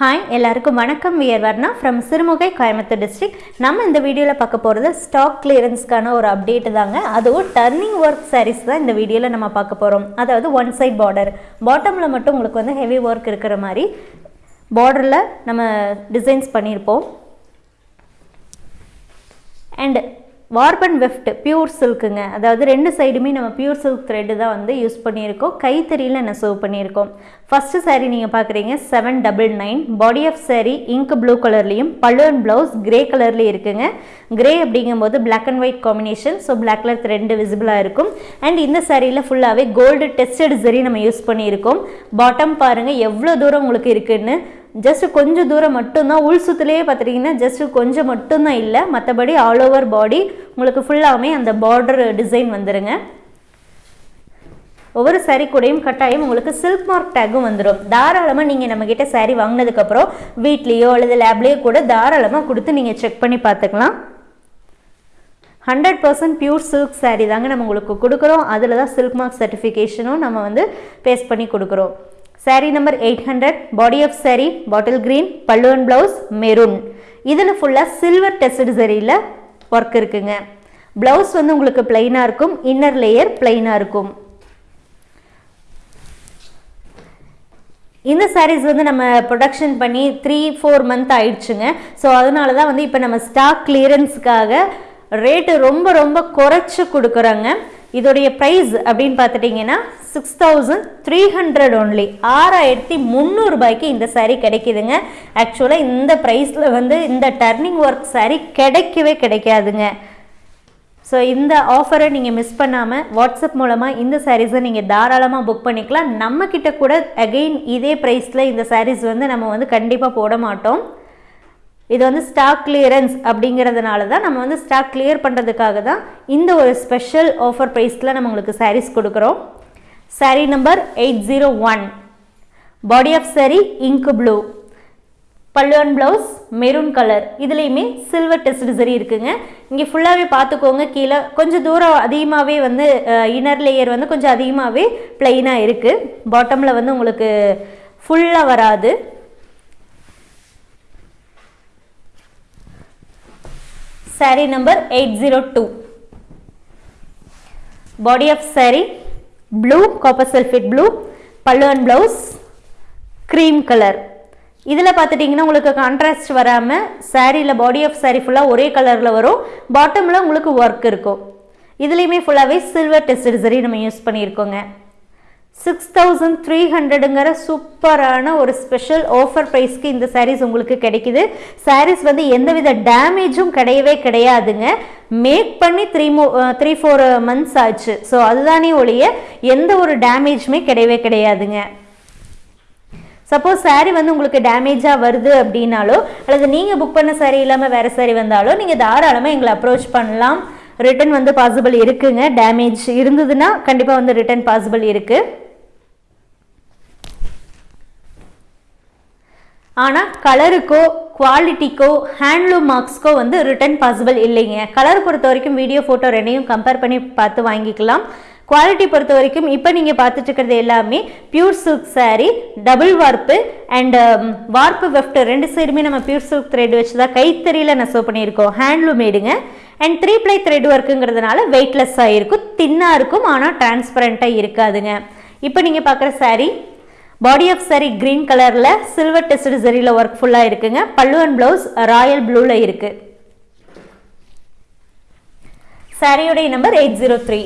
Hi எல்லாருக்கும் வணக்கம். We're Varna from Sirumugai Coimbatore district நம்ம இந்த வீடியோவில் பார்க்க போகிறது ஸ்டாக் கிளியரன்ஸ்க்கான ஒரு அப்டேட் தாங்க. அதுவும் டர்னிங் ஒர்க் சாரீஸ் தான் இந்த வீடியோவில் நம்ம பார்க்க போகிறோம் அதாவது ஒன் சைட் பார்டர் பாட்டமில் மட்டும் உங்களுக்கு வந்து ஹெவி ஒர்க் இருக்கிற மாதிரி பார்டரில் நம்ம டிசைன்ஸ் பண்ணியிருப்போம் and warp and weft pure சில்க்குங்க அதாவது ரெண்டு சைடுமே நம்ம பியூர் சில்க் த்ரெட்டு தான் வந்து யூஸ் பண்ணியிருக்கோம். கைத்தறியில் நெசவு பண்ணியிருக்கோம்? ஃபஸ்ட்டு saree நீங்கள் பார்க்குறீங்க seven double nine body of saree ink blue கலர்லேயும் பல்லுவன் ப்ளவுஸ் கிரே கலர்லேயும் இருக்குங்க. கிரே அப்படிங்கும்போது black and white combination so black colour thread விசிபிளாக இருக்கும். அண்ட் இந்த சாரியில் ஃபுல்லாகவே கோல்டு டெஸ்டட் சரி நம்ம யூஸ் பண்ணியிருக்கோம். பாட்டம் பாருங்கள் எவ்வளோ தூரம் உங்களுக்கு இருக்குன்னு. ஜஸ்ட் கொஞ்சம் தூரம் மட்டும்தான் உள் சுத்துலேயே பார்த்துட்டிங்கன்னா ஜஸ்ட் கொஞ்சம் மட்டும்தான் இல்லை. மற்றபடி ஆல் ஓவர் பாடி உங்களுக்கு ஃபுல்லாகவே அந்த பார்டர் டிசைன் வந்துடுங்க ஒவ்வொரு saree கூடயும் கட்டாயம் உங்களுக்கு சில்க் மார்க் டேக்கும் வந்துடும் தாராளமாக நீங்கள் நம்மக்கிட்ட saree வாங்கினதுக்கப்புறம் வீட்லேயோ அல்லது லேப்லேயோ கூட தாராளமாக கொடுத்து நீங்கள் செக் பண்ணி பார்த்துக்கலாம். Hundred percent pure silk saree தாங்க நம்ம உங்களுக்கு கொடுக்குறோம். அதில் தான் சில்க் மார்க் சர்டிஃபிகேஷனும் நம்ம வந்து பேஸ்ட் பண்ணி கொடுக்குறோம். Saree number eight hundred body of saree bottle green பல்லுவன் ப்ளவுஸ் மெரூன் இதில் ஃபுல்லாக சில்வர் டெஸ்டட் சரியில் ஒர்க் இருக்குங்க. ப்ளவுஸ் வந்து உங்களுக்கு பிளைனாக இருக்கும் இன்னர் லேயர் பிளைனாக இருக்கும். இந்த சாரீஸ் வந்து நம்ம ப்ரொடக்ஷன் பண்ணி த்ரீ ஃபோர் மந்த் ஆயிடுச்சுங்க. ஸோ அதனால தான் வந்து இப்போ நம்ம ஸ்டாக் கிளியரன்ஸுக்காக ரேட்டு ரொம்ப ரொம்ப குறைச்சி கொடுக்குறோங்க. இதோடைய ப்ரைஸ் அப்படின்னு பார்த்துட்டிங்கன்னா six thousand three hundred only ஆறாயிரத்தி முந்நூறுபாய்க்கு இந்த சாரீ கிடைக்கிதுங்க. ஆக்சுவலாக இந்த ப்ரைஸில் வந்து இந்த டர்னிங் ஒர்க் சாரீ கிடைக்கவே கிடைக்காதுங்க. ஸோ இந்த ஆஃபரை நீங்கள் மிஸ் பண்ணாமல் வாட்ஸ்அப் மூலமாக இந்த சாரீஸை நீங்கள் தாராளமாக புக் பண்ணிக்கலாம். நம்மக்கிட்ட கூட அகெயின் இதே ப்ரைஸில் இந்த சாரீஸ் வந்து நம்ம வந்து கண்டிப்பாக போட மாட்டோம். இது வந்து ஸ்டாக் கிளியரன்ஸ் அப்படிங்கிறதுனால தான் நம்ம வந்து ஸ்டாக் கிளியர் பண்ணுறதுக்காக தான் இந்த ஒரு ஸ்பெஷல் ஆஃபர் ப்ரைஸில் நம்ம உங்களுக்கு சாரீஸ் கொடுக்குறோம். Saree number eight zero one body of saree ink blue பல்லுவன் ப்ளவுஸ் மெரூன் கலர் இதுலேயுமே சில்வர் டெஸ்ட் சரி இருக்குங்க. இங்கே ஃபுல்லாகவே பார்த்துக்கோங்க. கீழே கொஞ்சம் தூரம் அதிகமாகவே வந்து இன்னர் லேயர் வந்து கொஞ்சம் அதிகமாகவே பிளெயினாக இருக்குது பாட்டமில் வந்து உங்களுக்கு ஃபுல்லாக வராது. Saree number eight zero two body of saree blue copper செல்ஃபிட் blue பல்லுவன் ப்ளவுஸ் க்ரீம் கலர் இதில் பார்த்துட்டிங்கன்னா உங்களுக்கு கான்ட்ராஸ்ட் வராமல் சாரியில் பாடி ஆஃப் சாரி ஃபுல்லாக ஒரே கலரில் வரும். பாட்டமில் உங்களுக்கு ஒர்க் இருக்கும். இதுலேயுமே ஃபுல்லாகவே சில்வர் டெஸ்ட் சரி நம்ம யூஸ் பண்ணியிருக்கோங்க. சிக்ஸ் தௌசண்ட் த்ரீ ஹண்ட்ரடுங்கிற சூப்பரான ஒரு ஸ்பெஷல் ஆஃபர் ப்ரைஸ்க்கு இந்த சாரீஸ் உங்களுக்கு கிடைக்குது. சாரீஸ் வந்து எந்தவித டேமேஜும் கிடையவே கிடையாதுங்க. மேக் பண்ணி த்ரீ மோ த்ரீ ஃபோர் மந்த்ஸ் ஆச்சு. ஸோ அதுதானே ஒழிய எந்த ஒரு டேமேஜுமே கிடையவே கிடையாதுங்க. சப்போஸ் சாரீ வந்து உங்களுக்கு டேமேஜாக வருது அப்படின்னாலோ அல்லது நீங்கள் புக் பண்ண சாரீ இல்லாமல் வேறு சாரீ வந்தாலோ நீங்கள் தாராளமாக எங்களை அப்ரோச் பண்ணலாம். ரிட்டன் வந்து பாசிபிள் இருக்குங்க. டேமேஜ் இருந்ததுன்னா கண்டிப்பாக வந்து ரிட்டன் பாசிபிள் இருக்குது ஆனால் கலருக்கோ குவாலிட்டிக்கோ ஹேண்ட்லூம் மார்க்ஸ்க்கோ வந்து ரிட்டர்ன் பாசிபிள் இல்லைங்க. கலர் பொறுத்த வரைக்கும் வீடியோ ஃபோட்டோ ரெண்டையும் கம்பேர் பண்ணி பார்த்து வாங்கிக்கலாம். குவாலிட்டி பொறுத்த வரைக்கும் இப்போ நீங்கள் பார்த்துட்டு இருக்கிறது எல்லாமே pure silk saree double warp and warp weft ரெண்டு சைடுமே நம்ம பியூர் சில்க் த்ரெட் வச்சு தான் கைத்தறியில் நெசவு பண்ணியிருக்கோம். ஹேண்ட்லூம் மேடுங்க அண்ட் த்ரீ ப்ளை த்ரெட் ஒர்க்குங்கிறதுனால வெயிட்லெஸ்ஸாக இருக்கும் தின்னாக இருக்கும் ஆனால் டிரான்ஸ்பரண்ட்டாக இருக்காதுங்க. இப்போ நீங்கள் பார்க்குற saree body of saree green கலரில் சில்வர் டெஸ்ட் சரியில் ஒர்க் ஃபுல்லாக இருக்குங்க. பல்லுவன் ப்ளவுஸ் ராயல் ப்ளூவில் இருக்குது சாரியுடைய number eight zero three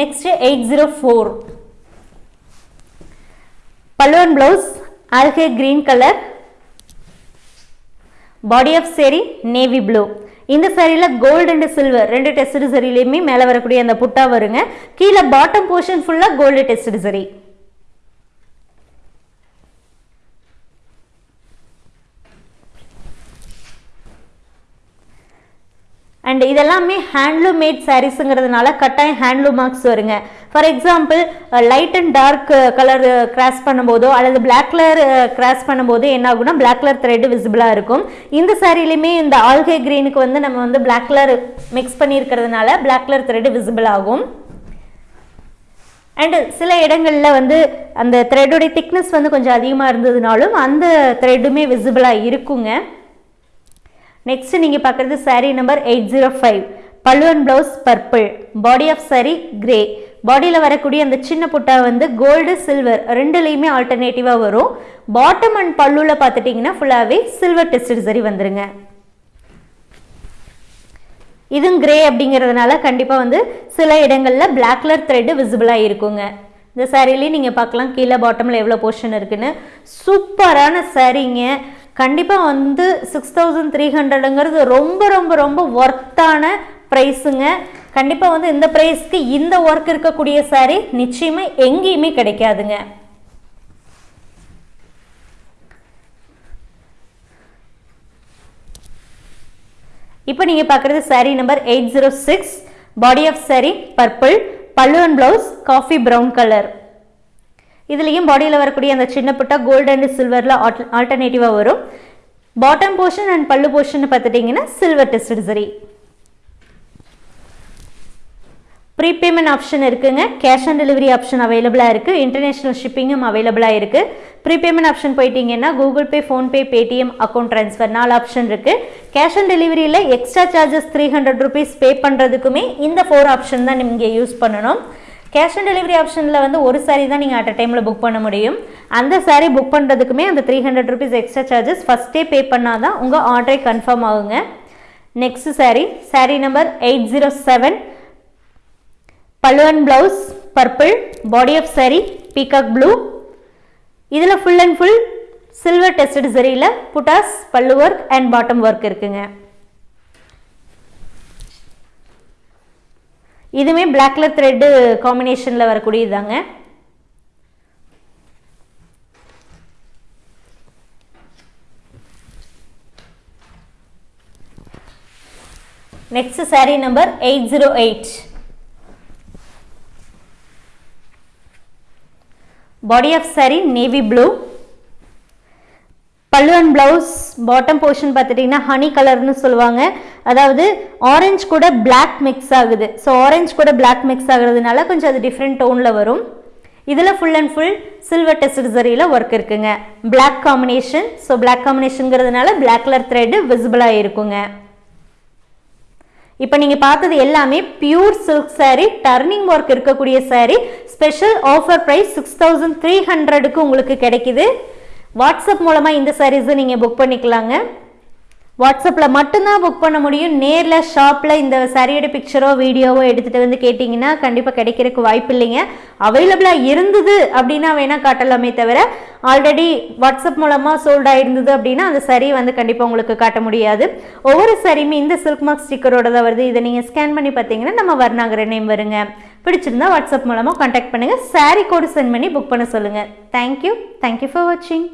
next eight zero four பல்லுவன் blouse algae green colour body of saree navy blue இந்த சேரீயில் கோல்டு அண்ட் சில்வர் ரெண்டு டெஸ்ட் சரிலையுமே மேலே வரக்கூடிய அந்த புட்டா வருங்க. கீழே பாட்டம் போர்ஷன் ஃபுல்லாக கோல்டு டெஸ்ட் சரி அண்ட் இதெல்லாமே ஹேண்ட்லூம் மேட் சாரீஸுங்கிறதுனால கட்டாயம் ஹேண்ட்லூம் மார்க்ஸ் வருங்க. For example light and dark colour cross பண்ணும்போதோ அல்லது பிளாக் கலர் கிராஸ் பண்ணும்போது என்ன ஆகும்னா பிளாக் கலர் த்ரெட் விசிபிளாக இருக்கும். இந்த சாரிலையுமே இந்த ஆல்கே க்ரீனுக்கு வந்து நம்ம வந்து பிளாக் கலர் மிக்ஸ் பண்ணியிருக்கிறதுனால பிளாக் கலர் த்ரெட் விசிபிள் ஆகும். அண்டு சில இடங்களில் வந்து அந்த த்ரெட்டுடைய திக்னஸ் வந்து கொஞ்சம் அதிகமாக இருந்ததுனாலும் அந்த த்ரெட்டுமே விசிபிளாக இருக்குங்க. நெக்ஸ்ட் நீங்கள் பார்க்குறது saree number eight zero five பல்லுவன் blouse purple body of saree grey பாடியில் வரக்கூடிய அந்த சின்ன புட்டா வந்து கோல்டு சில்வர் ரெண்டுலேயுமே ஆல்டர்னேட்டிவாக வரும். பாட்டம் அண்ட் பல்லுவில் பார்த்துட்டிங்கன்னா ஃபுல்லாகவே சில்வர் டெஸ்டட் சரி வந்துருங்க. இதுவும் கிரே அப்படிங்கிறதுனால கண்டிப்பாக வந்து சில இடங்களில் பிளாக் கலர் த்ரெட்டு விசிபிளாக இருக்குங்க. இந்த சாரீலேயே நீங்கள் பார்க்கலாம். கீழே பாட்டமில் எவ்வளோ போர்ஷன் இருக்குன்னு. சூப்பரான சாரீங்க கண்டிப்பாக வந்து சிக்ஸ் தௌசண்ட் த்ரீ ஹண்ட்ரடுங்கிறது ரொம்ப ரொம்ப ரொம்ப ஒர்த்தான ப்ரைஸுங்க கண்டிப்பாக வந்து இந்த ப்ரைஸ்க்கு இந்த ஒர்க் இருக்கக்கூடிய சாரீ நிச்சயமாக எங்கேயுமே கிடைக்காதுங்க. இப்போ நீங்கள் பார்க்குறது saree number eight zero six body of saree purple பல்லு and blouse coffee brown colour இதுலேயும் பாடியில் வரக்கூடிய அந்த சின்ன புட்டா கோல்டு அண்ட் சில்வரில் ஆல்டர்னேட்டிவாக வரும். பாட்டம் போர்ஷன் அண்ட் பல்லு போர்ஷன் பார்த்துட்டிங்கன்னா silver test zari prepayment option இருக்குங்க. கேஷ் ஆன் டெலிவரி ஆப்ஷன் அவைலபிளாக இருக்குது இன்டர்நேஷ்னல் ஷிப்பிங்கும் அவைலபிளாக இருக்குது ப்ரீபேமெண்ட் ஆப்ஷன் போயிட்டீங்கன்னா Google Pay PhonePe Paytm account transfer நாலு ஆப்ஷன் இருக்குது cash on டெலிவரியில் extra charges three hundred rupees pay பண்ணுறதுக்குமே இந்த ஃபோர் ஆப்ஷன் தான் நீங்கள் யூஸ் பண்ணணும். கேஷ் ஆன் டெலிவரி ஆப்ஷனில் வந்து ஒரு சாரீ தான் நீங்கள் அட் அ டைமில் புக் பண்ண முடியும். அந்த சாரீ புக் பண்ணுறதுக்குமே அந்த three hundred rupees extra charges ஃபஸ்ட்டே பே பண்ணால் தான் உங்கள் ஆர்டரை கன்ஃபார்ம் ஆகுங்க. Next saree saree number eight zero seven பல்லுவன் blouse purple body of saree peacock blue இதில் full and full silver tested சரியில் புட்டாஸ் பல்லு ஒர்க் அண்ட் பாட்டம் ஒர்க் இருக்குங்க. இதுவுமே பிளாக் கலர் த்ரெட்டு காம்பினேஷனில் வரக்கூடியதாங்க next saree number eight zero eight body of saree navy blue பல்லு and blouse bottom portion பார்த்துட்டிங்கன்னா honey கலர்னு சொல்லுவாங்க. அதாவது ஆரஞ்சு கூட பிளாக் மிக்ஸ் ஆகுது. ஸோ ஆரஞ்சு கூட பிளாக் மிக்ஸ் ஆகுறதுனால கொஞ்சம் அது டிஃப்ரெண்ட் டோனில் வரும். இதில் full and full silver test சரியில் work இருக்குங்க. பிளாக் காம்பினேஷன் ஸோ பிளாக் காம்பினேஷனுங்கிறதுனால பிளாக் கலர் த்ரெட்டு விசிபிளாக இருக்குங்க இப்போ நீங்கள் பார்த்தது எல்லாமே pure silk saree turning work இருக்கக்கூடிய saree special offer price six thousand three ஹண்ட்ரடுக்கு உங்களுக்கு கிடைக்குது. வாட்ஸ்அப் மூலமாக இந்த சாரீஸை நீங்கள் புக் பண்ணிக்கலாங்க. வாட்ஸ்அப்பில் மட்டும்தான் புக் பண்ண முடியும். நேரில் ஷாப்பில் இந்த சரியோட பிக்சரோ வீடியோவோ எடுத்துகிட்டு வந்து கேட்டிங்கன்னா கண்டிப்பாக கிடைக்கிறதுக்கு வாய்ப்பு இல்லைங்க. அவைலபிளாக இருந்தது அப்படின்னா வேணால் காட்டலாமே தவிர ஆல்ரெடி வாட்ஸ்அப் மூலமாக சோல்ட் ஆகிருந்தது அப்படின்னா அந்த சரி வந்து கண்டிப்பாக உங்களுக்கு காட்ட முடியாது. ஒவ்வொரு சரியுமே இந்த சில்க் மார்க் ஸ்டிக்கரோட தான் வருது. இதை நீங்கள் ஸ்கேன் பண்ணி பார்த்தீங்கன்னா நம்ம வர்ணாங்கிற நேம் வருங்க. பிடிச்சிருந்தா வாட்ஸ்அப் மூலமாக கான்டாக்ட் பண்ணுங்கள் சாரீ கோடு சென்ட் பண்ணி புக் பண்ண சொல்லுங்கள் தேங்க்யூ தேங்க்யூ ஃபார் வாட்சிங்